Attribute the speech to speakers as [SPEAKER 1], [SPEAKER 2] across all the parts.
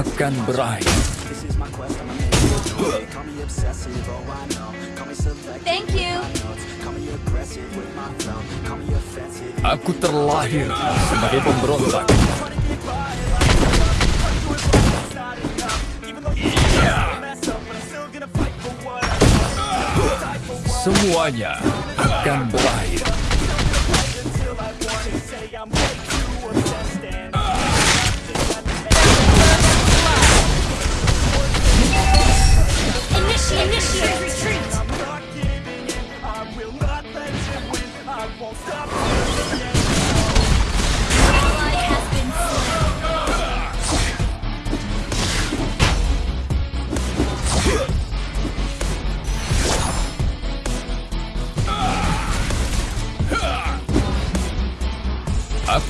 [SPEAKER 1] akan berakhir.
[SPEAKER 2] Thank you.
[SPEAKER 1] Aku terlahir sebagai pemberontak. Semuanya akan berakhir.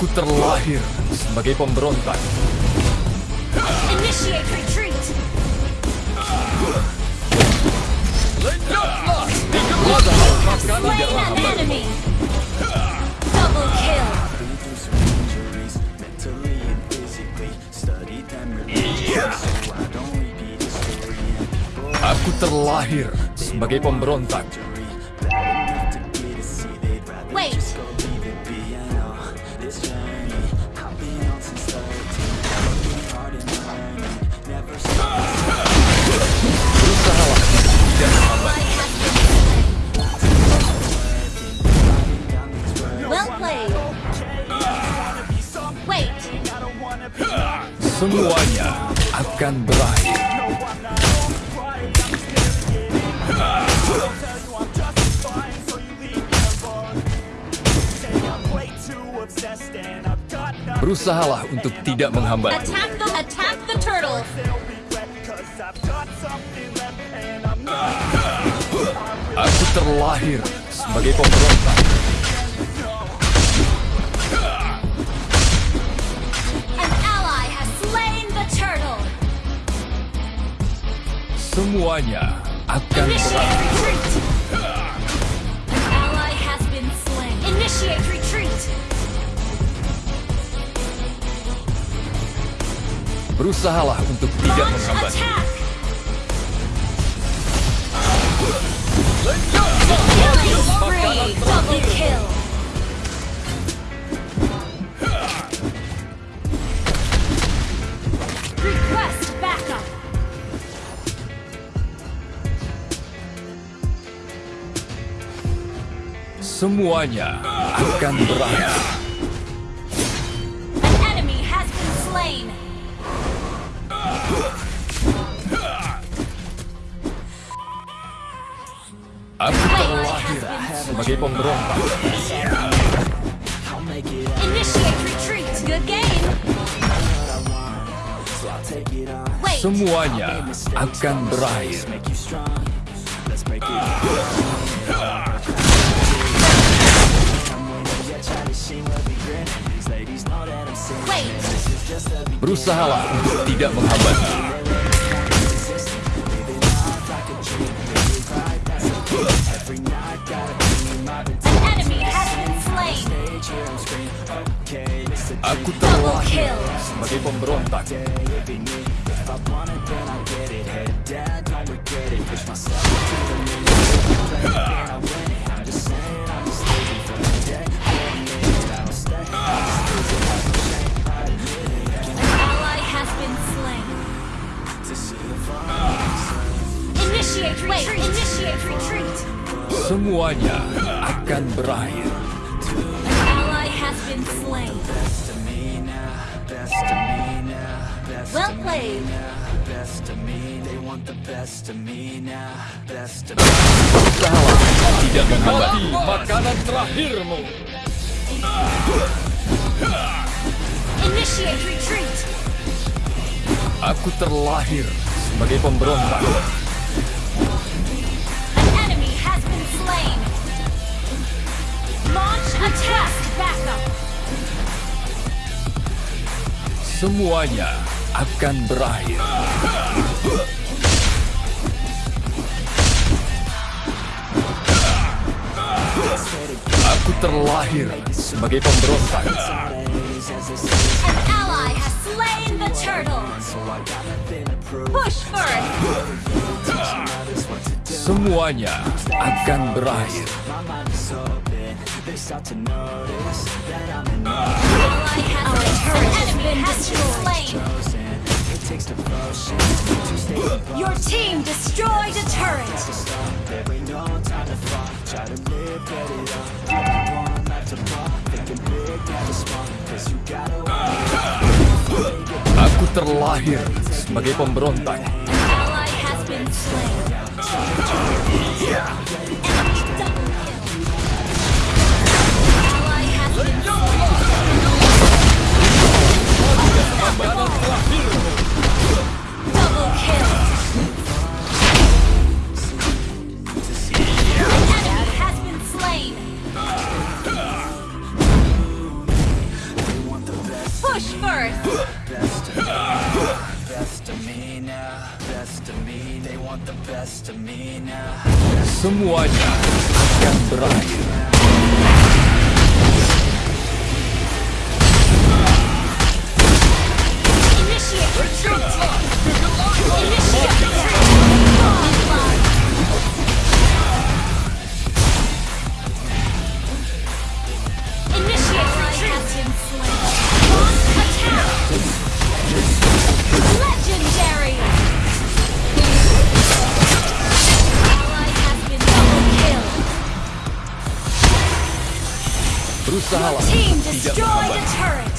[SPEAKER 1] Aku terlahir sebagai pemberontak.
[SPEAKER 2] Initiate retreat.
[SPEAKER 1] Aku terlahir sebagai pemberontak. akan berakhir. Berusahalah untuk tidak menghambat. Aku terlahir sebagai pemberontak. Semuanya akan Berusahalah untuk tidak menghambat.
[SPEAKER 2] Double kill.
[SPEAKER 1] semuanya akan berakhir. Aku terlahir sebagai pemberontak. Semuanya akan berakhir. Berusahalah untuk tidak menghambat. Aku
[SPEAKER 2] telah
[SPEAKER 1] sebagai pemberontak. semuanya akan berakhir.
[SPEAKER 2] Well played.
[SPEAKER 1] Salah, tidak mengobati makanan terakhirmu.
[SPEAKER 2] Initiate retreat.
[SPEAKER 3] Aku terlahir sebagai pemberontak. Semuanya akan berakhir. Aku terlahir sebagai pemberontak.
[SPEAKER 2] An ally has slain the turtle. Push first.
[SPEAKER 3] Semuanya akan berakhir.
[SPEAKER 2] Ally has Our turret has been destroyed. Your team destroyed a turret.
[SPEAKER 3] Aku terlahir sebagai pemberontak. Semuanya akan berakhir. Berusahalah
[SPEAKER 2] Team
[SPEAKER 3] untuk tidak
[SPEAKER 2] destroyed a
[SPEAKER 3] menghambat.
[SPEAKER 2] turret.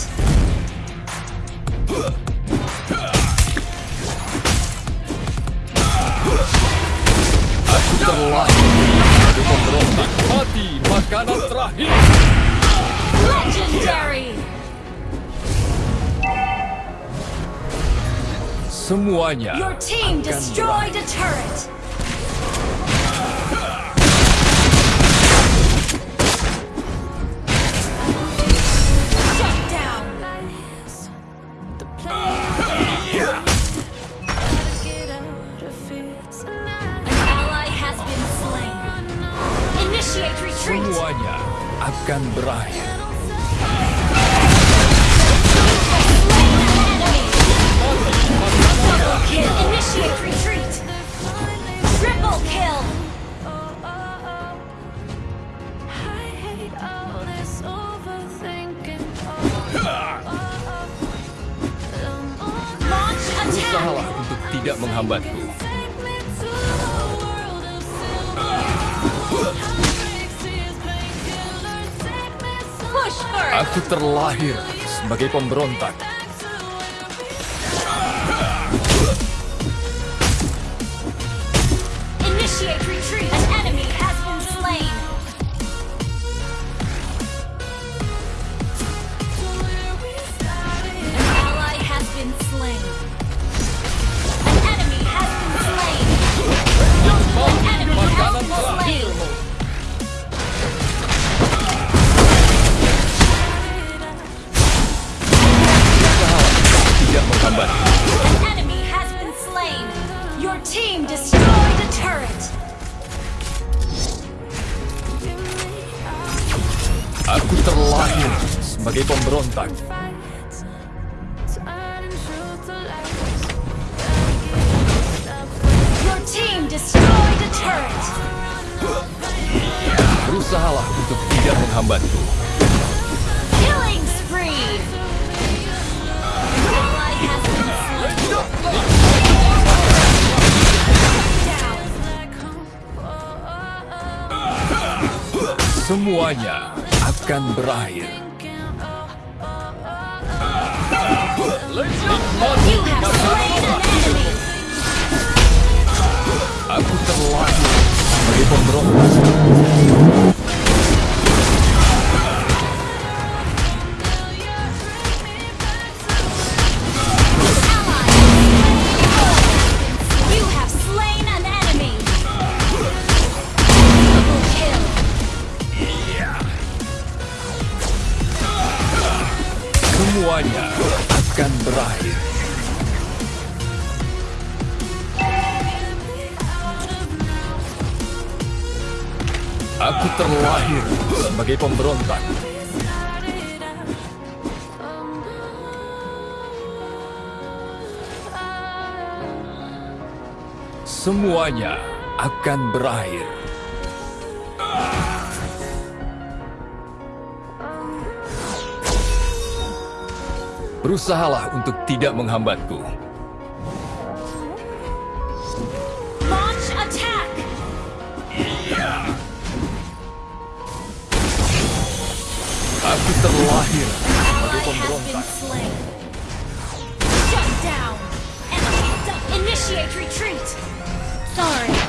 [SPEAKER 3] Aku terlahir sebagai pemberontak. Mati makanan terakhir.
[SPEAKER 2] Legendary.
[SPEAKER 3] Semuanya
[SPEAKER 2] Your team destroyed a turret.
[SPEAKER 3] Semuanya akan berakhir.
[SPEAKER 2] Slain an enemy. Double kill. Initiate retreat. Triple kill.
[SPEAKER 3] Berusahalah untuk tidak menghambatku. Aku terlahir sebagai pemberontak. Berusahalah untuk tidak menghambatku.
[SPEAKER 2] Killing spree.
[SPEAKER 3] Semuanya akan berakhir. Aku terlahir sebagai pemberontak. Sebagai pemberontak. Semuanya akan berakhir. Berusahalah untuk tidak menghambatku.
[SPEAKER 2] Slain. Shut down! Enemy Initiate retreat! Sorry.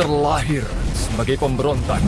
[SPEAKER 3] Terlahir sebagai pemberontak.